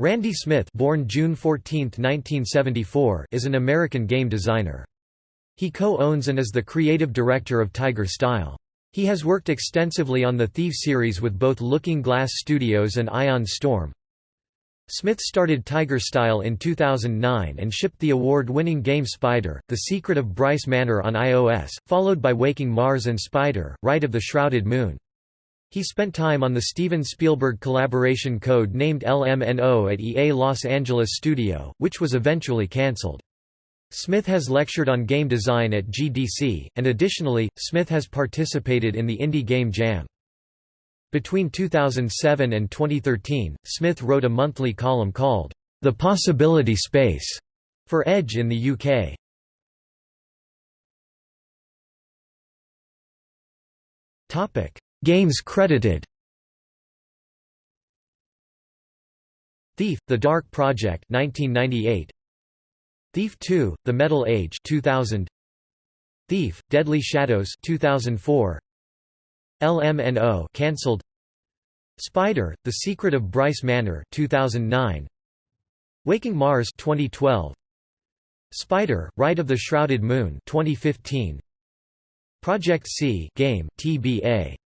Randy Smith born June 14, 1974, is an American game designer. He co-owns and is the creative director of Tiger Style. He has worked extensively on the Thief series with both Looking Glass Studios and Ion Storm. Smith started Tiger Style in 2009 and shipped the award-winning game Spider, The Secret of Bryce Manor on iOS, followed by Waking Mars and Spider, Rite of the Shrouded Moon. He spent time on the Steven Spielberg collaboration code named LMNO at EA Los Angeles Studio, which was eventually cancelled. Smith has lectured on game design at GDC, and additionally, Smith has participated in the Indie Game Jam. Between 2007 and 2013, Smith wrote a monthly column called, The Possibility Space, for Edge in the UK. Topic Games credited. Thief: The Dark Project 1998 Thief 2: The Metal Age 2000 Thief: Deadly Shadows 2004 LMNO cancelled. Spider: The Secret of Bryce Manor 2009 Waking Mars 2012 Spider: Rite of the Shrouded Moon 2015 Project C game TBA